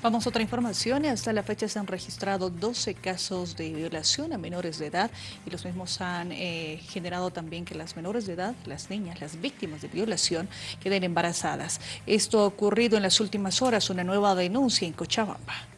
Vamos a otra información. Hasta la fecha se han registrado 12 casos de violación a menores de edad y los mismos han eh, generado también que las menores de edad, las niñas, las víctimas de violación, queden embarazadas. Esto ha ocurrido en las últimas horas, una nueva denuncia en Cochabamba.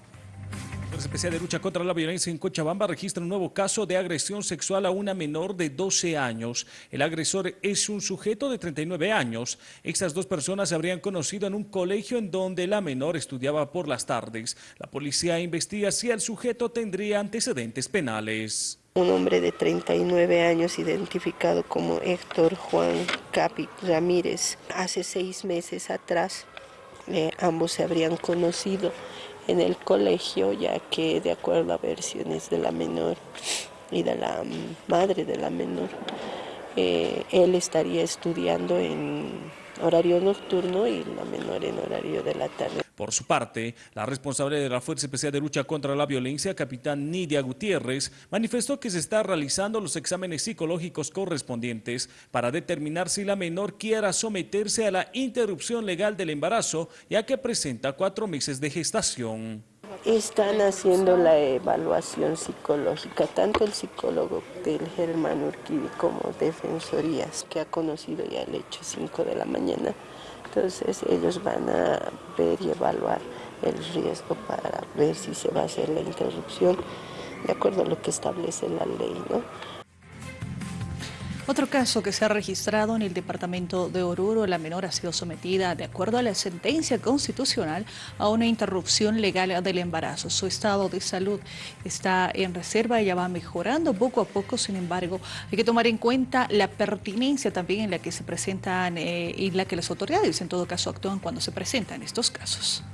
La Especial de Lucha contra la Violencia en Cochabamba registra un nuevo caso de agresión sexual a una menor de 12 años. El agresor es un sujeto de 39 años. Estas dos personas se habrían conocido en un colegio en donde la menor estudiaba por las tardes. La policía investiga si el sujeto tendría antecedentes penales. Un hombre de 39 años identificado como Héctor Juan Capi Ramírez. Hace seis meses atrás eh, ambos se habrían conocido en el colegio, ya que de acuerdo a versiones de la menor y de la madre de la menor, eh, él estaría estudiando en horario nocturno y la menor en horario de la tarde. Por su parte, la responsable de la Fuerza Especial de Lucha contra la Violencia, capitán Nidia Gutiérrez, manifestó que se está realizando los exámenes psicológicos correspondientes para determinar si la menor quiera someterse a la interrupción legal del embarazo, ya que presenta cuatro meses de gestación. Están haciendo la evaluación psicológica, tanto el psicólogo del Germán Urquidi como Defensorías, que ha conocido ya el hecho 5 de la mañana. Entonces ellos van a ver y evaluar el riesgo para ver si se va a hacer la interrupción de acuerdo a lo que establece la ley. ¿no? Otro caso que se ha registrado en el departamento de Oruro, la menor ha sido sometida, de acuerdo a la sentencia constitucional, a una interrupción legal del embarazo. Su estado de salud está en reserva, ella va mejorando poco a poco, sin embargo, hay que tomar en cuenta la pertinencia también en la que se presentan eh, y la que las autoridades en todo caso actúan cuando se presentan estos casos.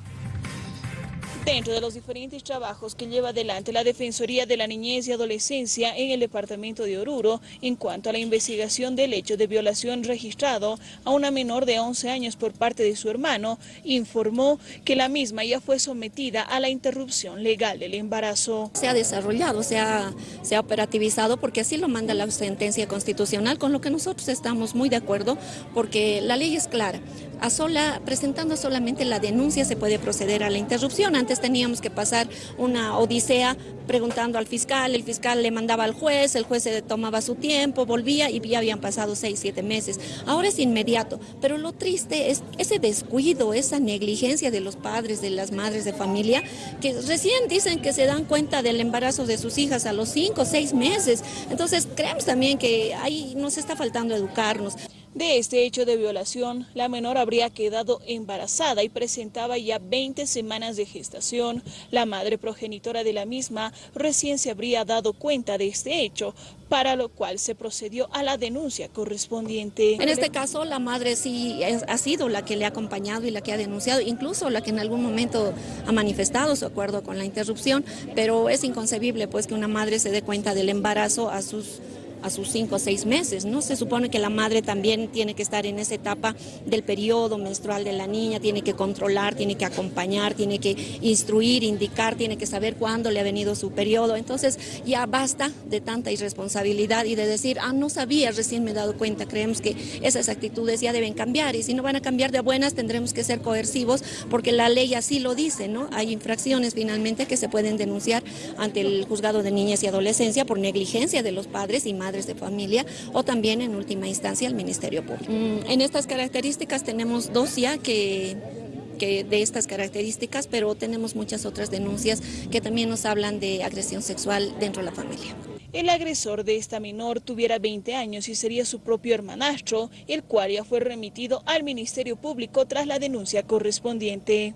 Dentro de los diferentes trabajos que lleva adelante la Defensoría de la Niñez y Adolescencia en el departamento de Oruro, en cuanto a la investigación del hecho de violación registrado a una menor de 11 años por parte de su hermano, informó que la misma ya fue sometida a la interrupción legal del embarazo. Se ha desarrollado, se ha, se ha operativizado porque así lo manda la sentencia constitucional, con lo que nosotros estamos muy de acuerdo porque la ley es clara. A sola, presentando solamente la denuncia se puede proceder a la interrupción. Antes teníamos que pasar una odisea preguntando al fiscal, el fiscal le mandaba al juez, el juez se tomaba su tiempo, volvía y ya habían pasado seis, siete meses. Ahora es inmediato, pero lo triste es ese descuido, esa negligencia de los padres, de las madres de familia, que recién dicen que se dan cuenta del embarazo de sus hijas a los cinco, seis meses. Entonces creemos también que ahí nos está faltando educarnos. De este hecho de violación, la menor habría quedado embarazada y presentaba ya 20 semanas de gestación. La madre progenitora de la misma recién se habría dado cuenta de este hecho, para lo cual se procedió a la denuncia correspondiente. En este caso, la madre sí ha sido la que le ha acompañado y la que ha denunciado, incluso la que en algún momento ha manifestado su acuerdo con la interrupción, pero es inconcebible pues que una madre se dé cuenta del embarazo a sus a sus cinco o seis meses, ¿no? Se supone que la madre también tiene que estar en esa etapa del periodo menstrual de la niña, tiene que controlar, tiene que acompañar, tiene que instruir, indicar, tiene que saber cuándo le ha venido su periodo. Entonces ya basta de tanta irresponsabilidad y de decir, ah, no sabía, recién me he dado cuenta. Creemos que esas actitudes ya deben cambiar y si no van a cambiar de buenas tendremos que ser coercivos porque la ley así lo dice, ¿no? Hay infracciones finalmente que se pueden denunciar ante el juzgado de niñas y adolescencia por negligencia de los padres y madres de familia o también en última instancia el Ministerio Público. Mm, en estas características tenemos dos ya que que de estas características, pero tenemos muchas otras denuncias que también nos hablan de agresión sexual dentro de la familia. El agresor de esta menor tuviera 20 años y sería su propio hermanastro, el cual ya fue remitido al Ministerio Público tras la denuncia correspondiente.